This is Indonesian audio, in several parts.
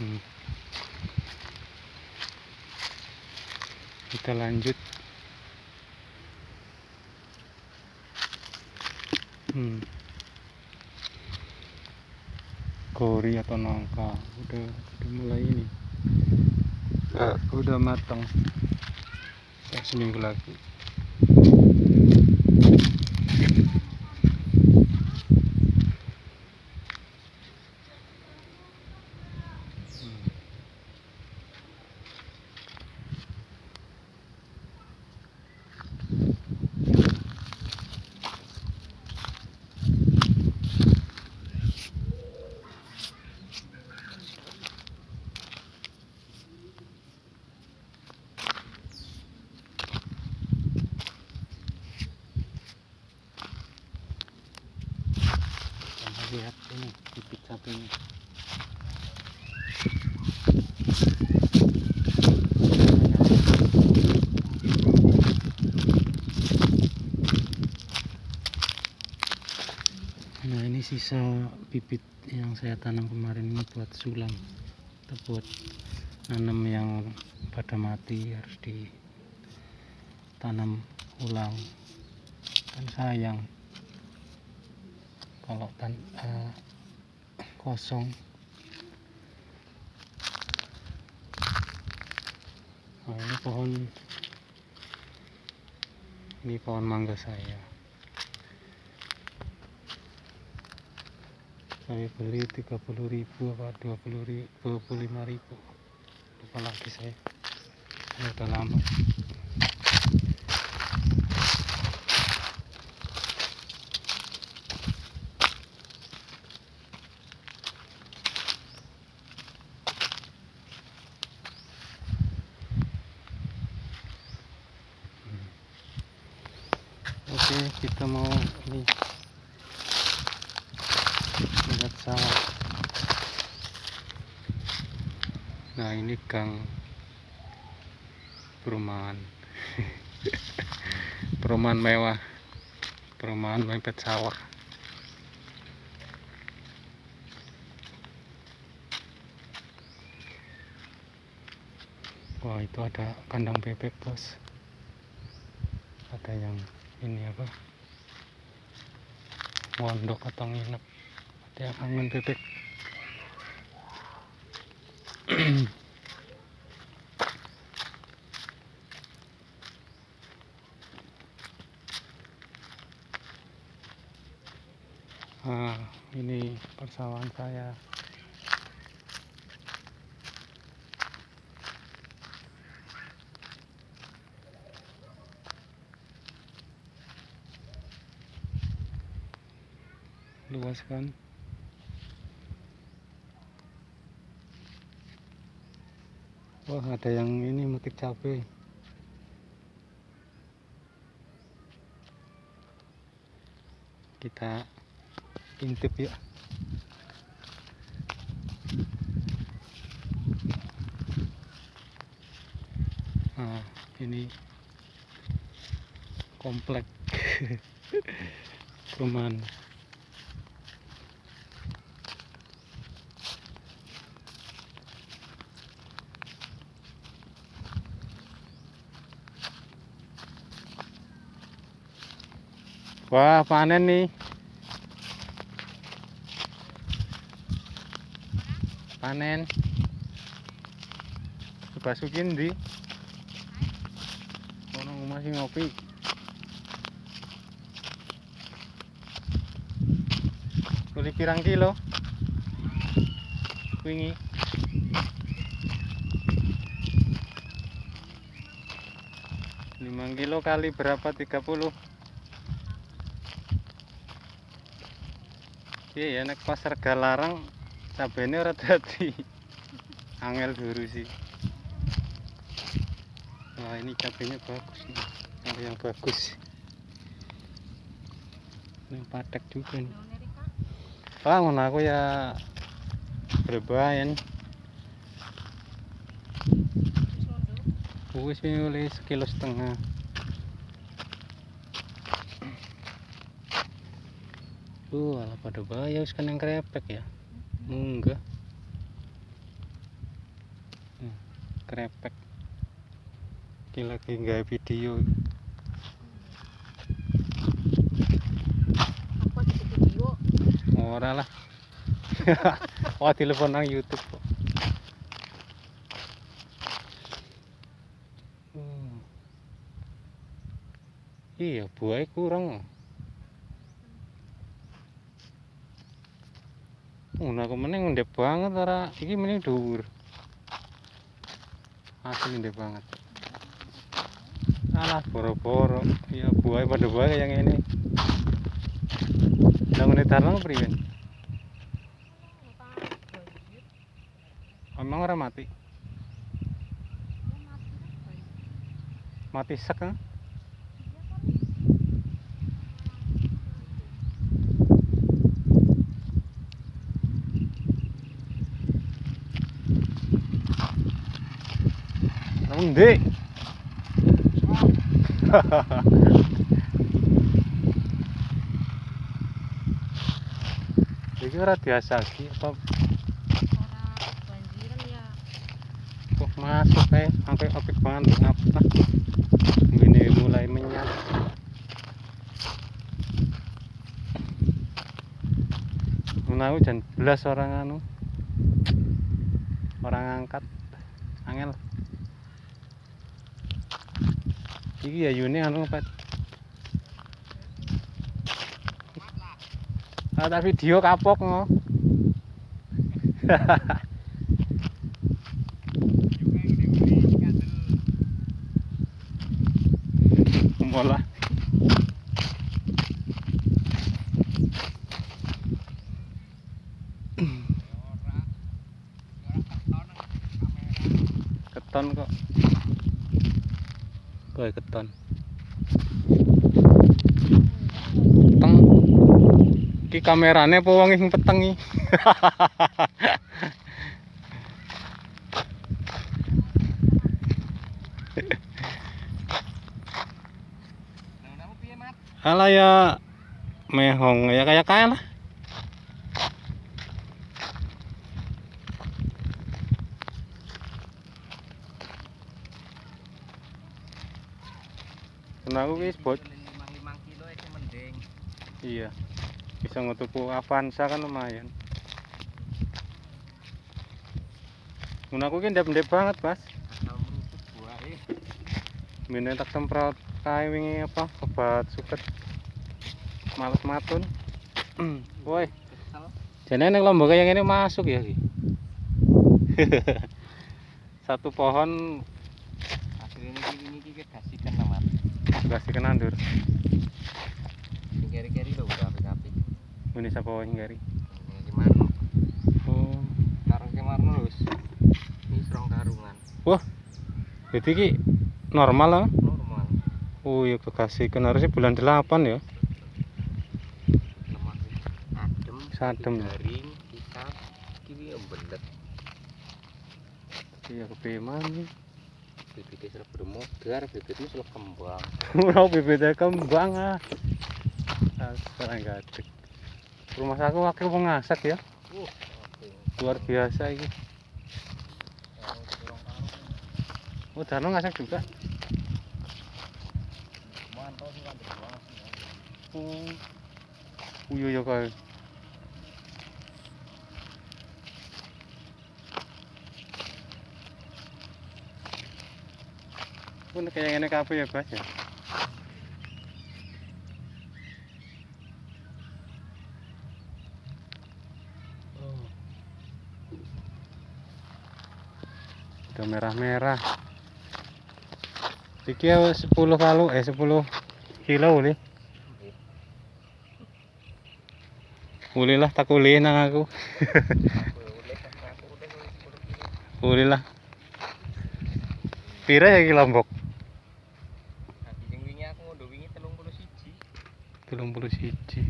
Hmm. Kita lanjut. Hmm. Gori atau nangka udah udah mulai ini. Eh, udah matang. Seminggu lagi. Sisa bibit yang saya tanam kemarin ini buat sulam. Atau buat nanam yang pada mati harus ditanam ulang. Kan sayang kalau tan eh, kosong. Nah ini pohon ini pohon mangga saya saya beli 30.000 apa 20 25.000 lupa lagi saya. Ini udah lama. Oke, kita mau ini lihat sawah. Nah, ini gang perumahan. perumahan mewah. Perumahan mepet sawah. Wah, itu ada kandang bebek, Bos. Ada yang ini apa mondok atau nginep ada yang angin bebek persawahan saya. Luas kan? Wah ada yang ini metik cabai. Kita intip ya komplek perumahan Wah, panen nih. Panen. Basukin di. Ono masih ngopi. Beli pirang kilo? Wingi. Lima kilo kali berapa? 30 Iya ya nek pasar Galarang cabene ora dadi. Angel dulu sih. Wah, ini cabenya bagus nih. Yang bagus. Ini patek juga nih. Wah, ngono aku ya berbayan. Wis oleh sekilo setengah. Uh, alah pada bahaya wis kan yang krepek ya. Enggak. krepek iki lagi gawe video ora lah. Wah telepon nang YouTube kok. Hmm. iya buahnya kurang. Oh, aku mending ndek banget ora iki mending dhuwur. Asli ndek banget. Alah boro-boro. Ya buahnya pada buah yang ini. Bangun tarlang priwen ora mati mati sek kan? Nang ndi? Iki ora biasa iki apa masuk kae sampai apik banget ngapa ini mulai menyat Menawi jan belas orang anu orang angkat angel. Iki ya Yuni anu pet ada video kapok ngo Mola. kamerane apa wong sing peteng iki? Alah ya mehong ya kayak kaya lah. Aku wis bot. limang kilo itu mending Iya. Bisa ngetuku Avanza kan lumayan. Mun aku ki ndep-ndep banget, Mas. eh Bene tak semprot kae wingi apa obat suket. Males matun. Woi, jane ning lombok yang ini masuk ya ki. Satu pohon akhir ini ini kita kasihkan nama kasih kenandur. kiri kiri lo udah Ini sapa wae Oh, karung serong karungan jadi ki normal lah. normal Oh iya kekasihkan harusnya bulan 8 ya. adem Sadem. garing kita kiri yang belet Iya kepeman nih. bibitnya sudah bermodar bibitnya sudah kembang Ora bibitnya kembang ah. Sekarang gadek. Rumah aku wakil pengasak ya. uh Luar biasa ini. Oh, Dano ngasak juga. Oh. Uyo ya kau. Pun kayak ngene kabeh ya, Bas ya. Udah merah-merah. Iki ya 10 kalu eh 10 kilo uli. Uli lah tak uli nang aku. Uli lah. Pira ya iki lombok? Telung puluh siji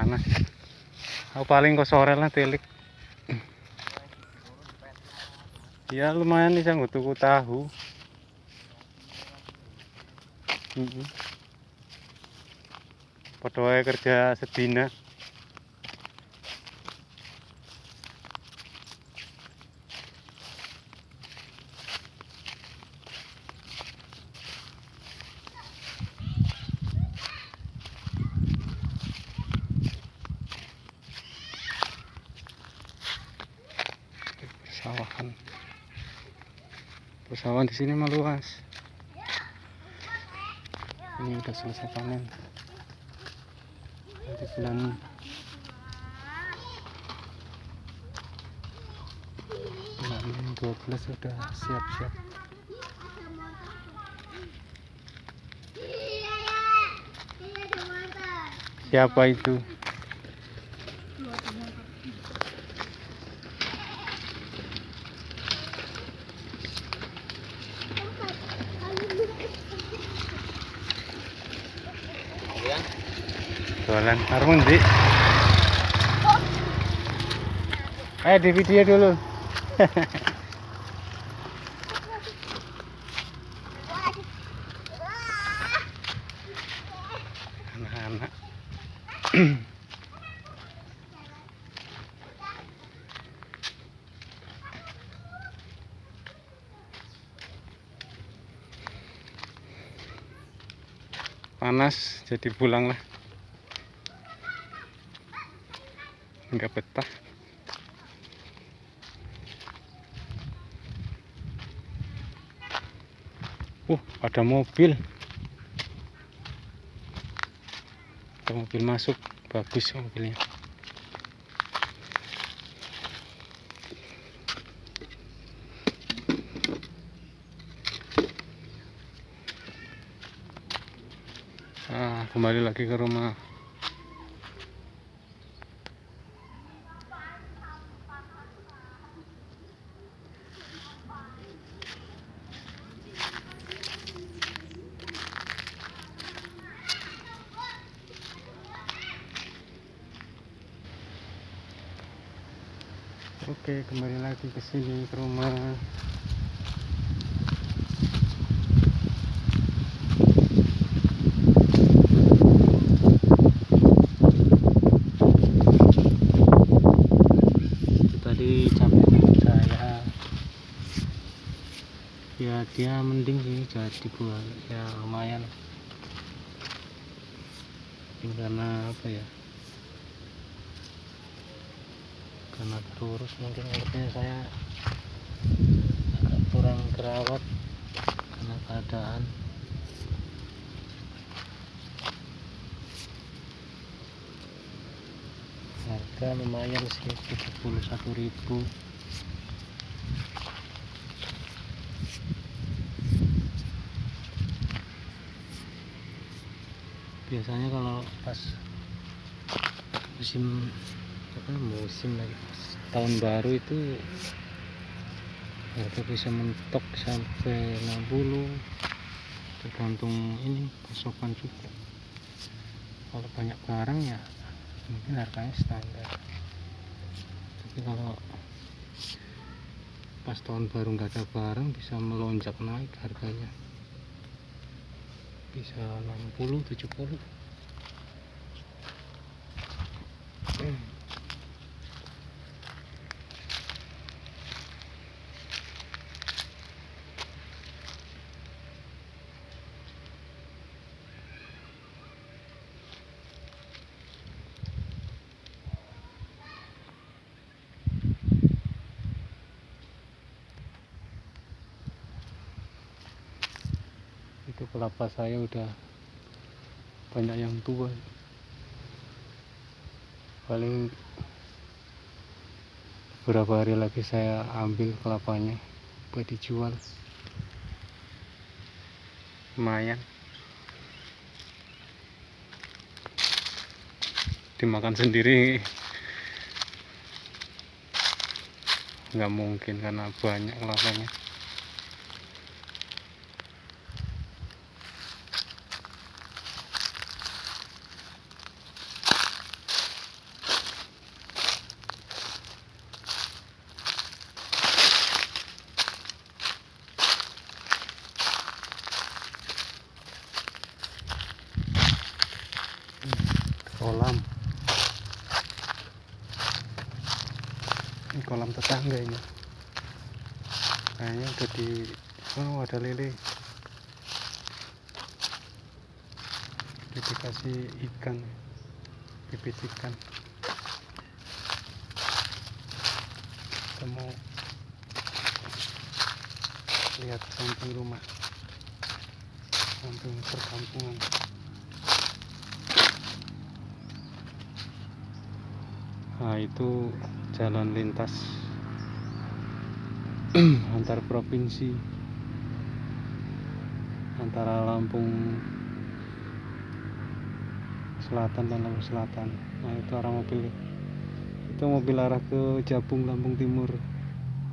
Panas. Aku paling kok sore lah telik. Ya lumayan bisa nggo tuku tahu. Padha wae kerja sedina persawahan. Persawahan di sini mah luas ini udah selesai panen. Nanti bulan bulan 12 sudah siap-siap. Siapa itu ya jualan harun di eh di video dulu. Anak-anak. Panas jadi pulang lah nggak betah. Uh ada mobil. Ada mobil masuk. Bagus mobilnya. Ah kembali lagi ke rumah Oke, kembali lagi ke sini ke rumah. Tadi teman saya. Ya dia mending sih jadi buat ya lumayan. Mungkin karena apa ya? Karena terurus mungkin kulitnya saya agak kurang kerawat karena keadaan. Harga lumayan sih 71.000 biasanya kalau pas musim apa musim lagi. Tahun baru itu harga bisa mentok sampai 60 tergantung ini pasokan juga. Kalau banyak barang ya mungkin harganya standar. Tapi kalau pas tahun baru nggak ada barang bisa melonjak naik harganya. Bisa 60 70 kelapa saya udah banyak yang tua. Paling beberapa hari lagi saya ambil kelapanya buat dijual. Lumayan. Dimakan sendiri. Nggak mungkin karena banyak kelapanya ini kolam tetangga ini. Kayaknya udah di oh ada lele. Udah dikasih ikan bibit ikan. Kita mau lihat samping rumah samping perkampungan nah itu jalan lintas antar provinsi antara Lampung Selatan dan Lampung Selatan. Nah itu arah mobil. Itu mobil arah ke Jabung Lampung Timur.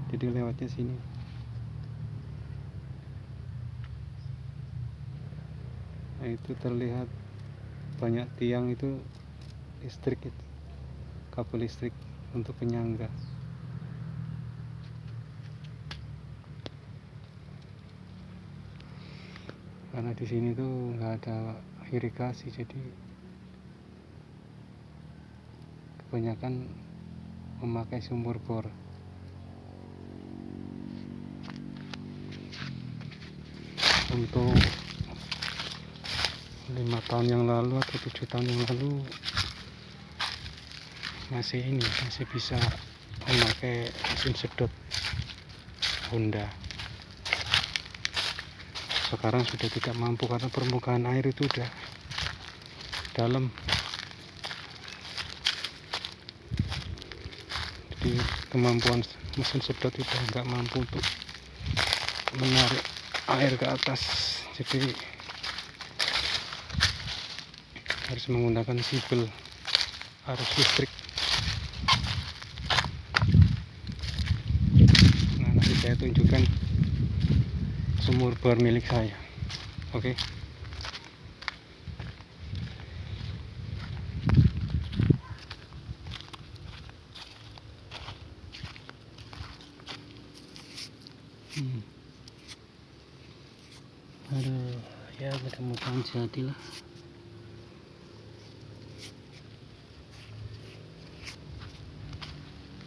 Jadi lewatnya sini. Nah itu terlihat banyak tiang itu listrik itu kabel listrik untuk penyangga. Karena di sini tuh nggak ada irigasi jadi kebanyakan memakai sumur bor. Untuk lima tahun yang lalu atau tujuh tahun yang lalu masih ini masih bisa memakai mesin sedot Honda. Sekarang sudah tidak mampu karena permukaan air itu udah dalam. Jadi kemampuan mesin sedot itu nggak mampu untuk menarik air ke atas. Jadi harus menggunakan sibel arus listrik nah nanti saya tunjukkan sumur bor milik saya. Oke. Hmm. aduh ya mudah-mudahan jadi lah.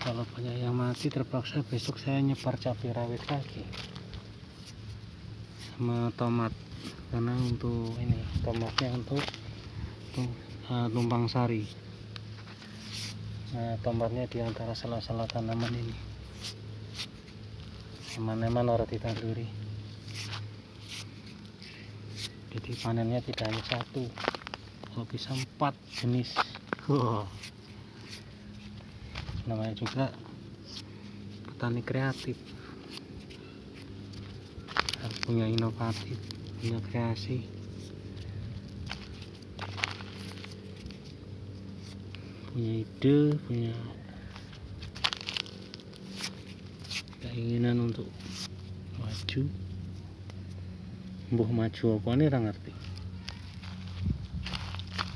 Kalau banyak yang mati terpaksa besok saya nyebar cabai rawit lagi tomat karena untuk ini tomatnya untuk eh, tumpang sari. Nah tomatnya di antara sela-sela tanaman ini. Eman-eman orang ditanduri. Jadi panennya tidak hanya satu kalau bisa empat jenis. Namanya juga petani kreatif punya inovatif punya kreasi. Punya ide punya keinginan untuk maju. Mbuh maju apa nih ngerti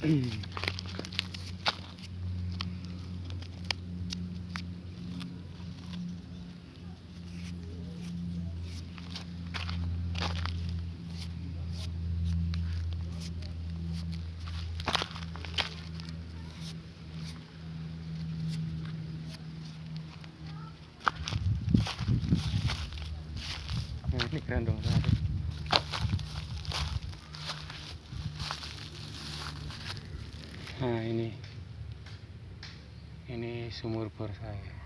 Grandong sari. Nah ini ini sumur bor saya.